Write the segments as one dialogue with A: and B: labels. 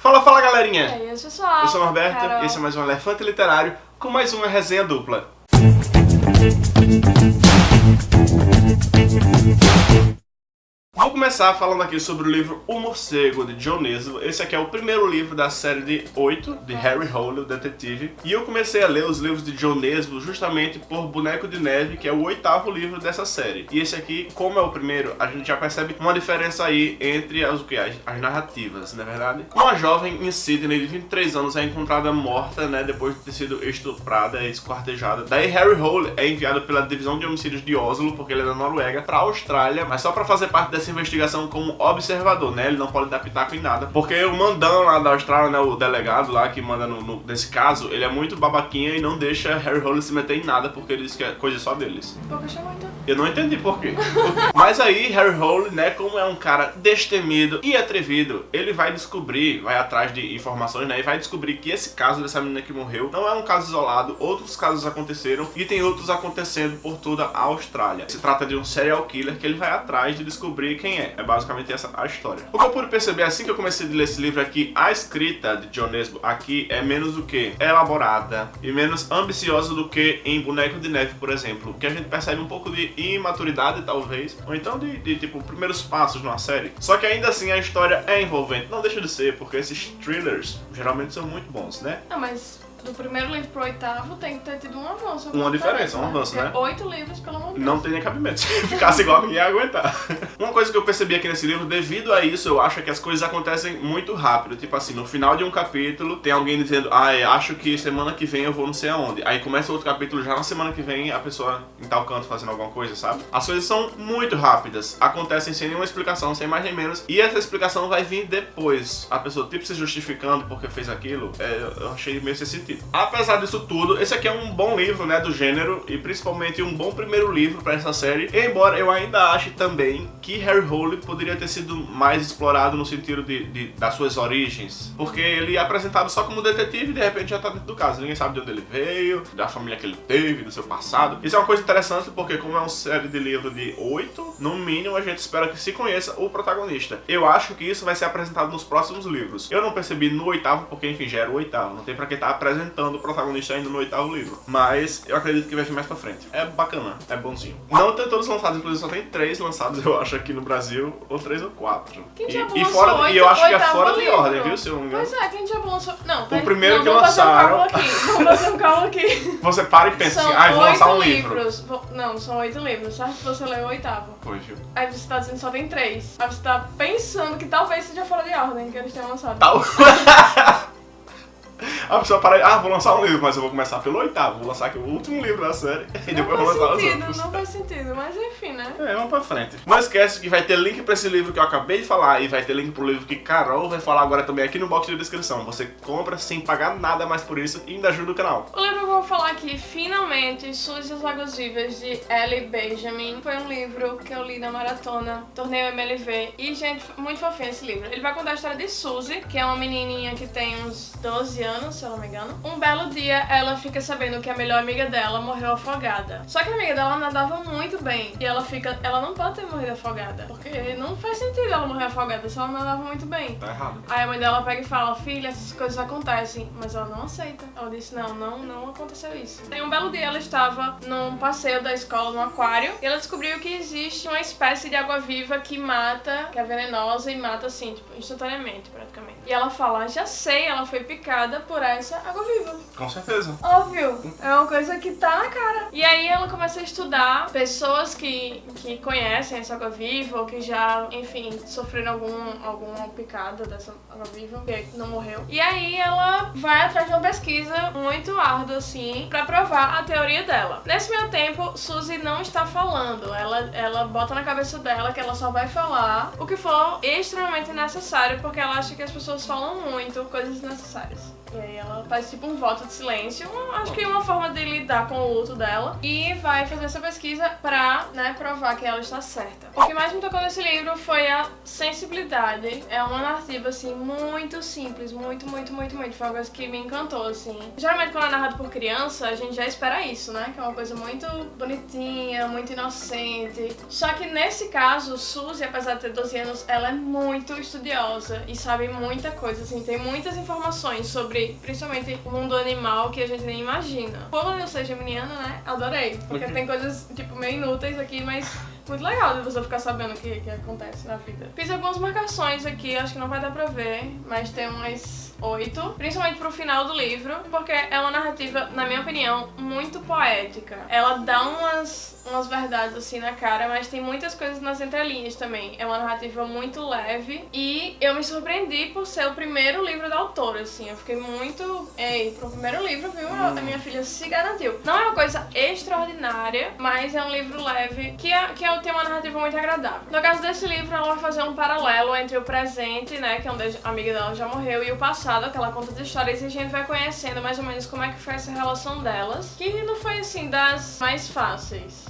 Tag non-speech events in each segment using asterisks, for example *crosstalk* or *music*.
A: Fala, fala galerinha!
B: E aí, pessoal?
A: Eu sou o Norberto
B: Carol.
A: e esse é mais um Elefante Literário com mais uma resenha dupla. Vou começar falando aqui sobre o livro O Morcego, de John Nesbo. Esse aqui é o primeiro livro da série de 8, de Harry Hole, o detetive. E eu comecei a ler os livros de John Nesbo justamente por Boneco de Neve, que é o oitavo livro dessa série. E esse aqui, como é o primeiro, a gente já percebe uma diferença aí entre as, as, as narrativas, não é verdade? Uma jovem em Sydney de 23 anos é encontrada morta, né, depois de ter sido estuprada e esquartejada. Daí Harry Hole é enviado pela divisão de homicídios de Oslo, porque ele é da Noruega, pra Austrália, mas só pra fazer parte dessa investigação como observador, né? Ele não pode dar pitaco em nada. Porque o mandão lá da Austrália, né? O delegado lá que manda no, no- nesse caso, ele é muito babaquinha e não deixa Harry Hole se meter em nada, porque ele diz que é coisa só deles.
B: Então?
A: Eu não entendi por quê. *laughs* Mas aí, Harry Hole, né, como é um cara destemido e atrevido, ele vai descobrir, vai atrás de informações, né, e vai descobrir que esse caso dessa menina que morreu não é um caso isolado, outros casos aconteceram e tem outros acontecendo por toda a Austrália. Se trata de um serial killer que ele vai atrás de descobrir quem é. É basicamente essa a história. O que eu pude perceber assim que eu comecei a ler esse livro aqui, a escrita de John Nesbo aqui é menos do que elaborada e menos ambiciosa do que em Boneco de Neve, por exemplo, que a gente percebe um pouco de imaturidade, talvez, ou então de, de, tipo, primeiros passos numa série. Só que ainda assim a história é envolvente. Não deixa de ser, porque esses thrillers geralmente são muito bons, né?
B: Não, mas do primeiro livro pro oitavo tem que ter tido um avanço.
A: Uma diferença, um
B: né?
A: avanço,
B: Porque
A: né?
B: Oito livros, pelo amor de Deus.
A: Não tem nem cabimento. *laughs* Se ficasse igual, ninguém ia aguentar. *laughs* Uma coisa que eu percebi aqui nesse livro, devido a isso, eu acho que as coisas acontecem muito rápido. Tipo assim, no final de um capítulo, tem alguém dizendo, ah, eu acho que semana que vem eu vou não sei aonde. Aí começa outro capítulo, já na semana que vem a pessoa em tal canto fazendo alguma coisa, sabe? As coisas são muito rápidas, acontecem sem nenhuma explicação, sem mais nem menos. E essa explicação vai vir depois. A pessoa, tipo, se justificando porque fez aquilo, é, eu achei meio sem sentido. Apesar disso tudo, esse aqui é um bom livro, né, do gênero, e principalmente um bom primeiro livro pra essa série. Embora eu ainda ache também que Harry Hole poderia ter sido mais explorado no sentido de, de- das suas origens. Porque ele é apresentado só como detetive e de repente já tá dentro do caso. Ninguém sabe de onde ele veio, da família que ele teve, do seu passado. Isso é uma coisa interessante porque como é uma série de livro de oito, no mínimo a gente espera que se conheça o protagonista. Eu acho que isso vai ser apresentado nos próximos livros. Eu não percebi no oitavo, porque enfim, já era o oitavo. Não tem pra que estar apresentando o protagonista ainda no oitavo livro. Mas eu acredito que vai vir mais pra frente. É bacana, é bonzinho. Não tem todos lançados, inclusive só tem três lançados, *laughs* eu acho, aqui no Brasil, ou três ou quatro.
B: Quem
A: E,
B: diabo
A: e fora,
B: oito-
A: e eu acho que é fora de
B: livro?
A: ordem, viu? Se eu não me engano.
B: Pois é, quem já lançou... Não, peraí.
A: primeiro
B: não,
A: que
B: vamos fazer um
A: lançaram-
B: aqui. Vamos fazer um aqui. *laughs*
A: Você para e pensa
B: são
A: assim, ah, vou lançar um livro.
B: livros. Vo- Não, são oito livros, certo? Você leu o oitavo.
A: Foi, viu?
B: Aí você tá dizendo que só tem três. Aí você tá pensando que talvez seja fora de ordem que eles tenham lançado.
A: Tal. *laughs* A pessoa para, ah, vou lançar um livro, mas eu vou começar pelo oitavo, vou lançar aqui o último livro da série *laughs* e depois vou lançar os
B: sentido,
A: outros.
B: não faz sentido, mas enfim, né?
A: É, vamos pra frente. Não esquece que vai ter link pra esse livro que eu acabei de falar e vai ter link pro livro que Carol vai falar agora também aqui no box de descrição. Você compra sem pagar nada mais por isso e ainda ajuda o canal.
B: O vou falar aqui, finalmente, Suzy e as Águas Vivas, de Ellie Benjamin. Foi um livro que eu li na maratona, torneio MLV. E, gente, muito fofinho esse livro. Ele vai contar a história de Suzy, que é uma menininha que tem uns 12 anos, se eu não me engano. Um belo dia, ela fica sabendo que a melhor amiga dela morreu afogada. Só que a amiga dela nadava muito bem. E ela fica... Ela não pode ter morrido afogada. Porque não faz sentido ela morrer afogada se ela nadava muito bem.
A: Tá errado.
B: Aí a mãe dela pega e fala, filha, essas coisas acontecem. Mas ela não aceita. Ela disse, não, não, não aconteceu isso. Tem um belo dia ela estava num passeio da escola no aquário e ela descobriu que existe uma espécie de água-viva que mata, que é venenosa e mata assim, tipo, instantaneamente, praticamente. E ela fala, já sei, ela foi picada por essa água-viva.
A: Com certeza.
B: Óbvio, é uma coisa que tá na cara. E aí ela começa a estudar pessoas que, que conhecem essa água-viva ou que já, enfim, sofreram algum, alguma picada dessa água-viva, que não morreu. E aí ela vai atrás de uma pesquisa muito árdua, assim, pra provar a teoria dela. Nesse meio tempo, Suzy não está falando. Ela, ela bota na cabeça dela que ela só vai falar o que for extremamente necessário, porque ela acha que as pessoas falam muito coisas necessárias. E aí ela faz tipo um voto de silêncio, acho que uma forma de lidar com o luto dela. E vai fazer essa pesquisa pra, né, provar que ela está certa. O que mais me tocou nesse livro foi a sensibilidade. É uma narrativa, assim, muito simples, muito, muito, muito, muito. Foi uma coisa que me encantou, assim. Geralmente quando é narrado por criança, a gente já espera isso, né? Que é uma coisa muito bonitinha, muito inocente. Só que nesse caso, Suzy, apesar de ter 12 anos, ela é muito estudiosa e sabe muita coisa, assim, tem muitas informações sobre, principalmente, o mundo animal que a gente nem imagina. Como eu sou geminiana, né, adorei, porque tem coisas, tipo, meio inúteis aqui, mas muito legal de você ficar sabendo o que, que acontece na vida. Fiz algumas marcações aqui, acho que não vai dar pra ver, mas tem umas oito, principalmente pro final do livro, porque é uma narrativa, na minha opinião, muito poética. Ela dá umas, umas verdades assim na cara, mas tem muitas coisas nas entrelinhas também. É uma narrativa muito leve e eu me surpreendi por ser o primeiro livro da autora, assim. Eu fiquei muito. Ei, pro primeiro livro, viu? A minha filha se garantiu. Não é uma coisa extraordinária, mas é um livro leve que, é, que é, tem uma narrativa muito agradável. No caso desse livro, ela vai fazer um paralelo entre o presente, né, que é onde a amiga dela já morreu, e o passado, que ela conta as histórias, e a gente vai conhecendo mais ou menos como é que foi essa relação delas, que não foi, assim, das mais fáceis.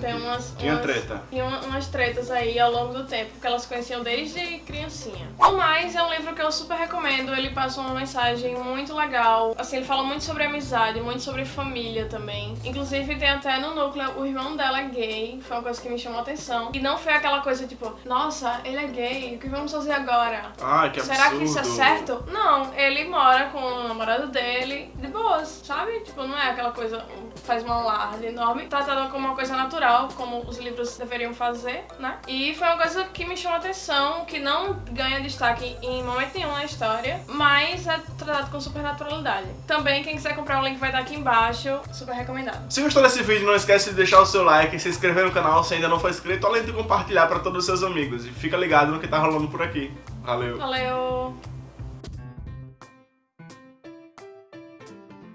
B: Tem umas,
A: Tinha
B: umas-
A: treta.
B: Tinha uma- umas tretas aí ao longo do tempo, porque elas conheciam desde criancinha. O Mais é um livro que eu super recomendo, ele passa uma mensagem muito legal. Assim, ele fala muito sobre amizade, muito sobre família também. Inclusive tem até no núcleo, o irmão dela é gay, foi uma coisa que me chamou a atenção. E não foi aquela coisa tipo, nossa, ele é gay, o que vamos fazer agora?
A: Ai, que absurdo.
B: Será que isso é certo? Não, ele mora com o namorado dele de boas, sabe? Tipo, não é aquela coisa, faz uma alarde enorme, tratada como uma coisa natural, como os livros deveriam fazer, né? E foi uma coisa que me chamou a atenção, que não ganha destaque em momento nenhum na história, mas é tratado com super naturalidade. Também, quem quiser comprar o link vai estar aqui embaixo, super recomendado.
A: Se gostou desse vídeo, não esquece de deixar o seu like, se inscrever no canal se ainda não for inscrito, além de compartilhar para todos os seus amigos. E fica ligado no que tá rolando por aqui. Valeu.
B: Valeu!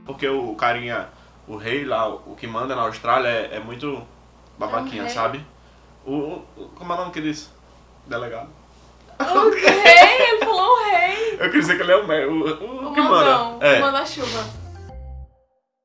A: Porque o carinha, o rei lá, o que manda na Austrália é, é muito babaquinha,
B: rei?
A: sabe? O, o- Como é o nome que disse? Delegado.
B: O rei! Ele falou o rei!
A: Eu queria dizer que ele é o, o, o,
B: O
A: que manda. É.
B: o manda-chuva.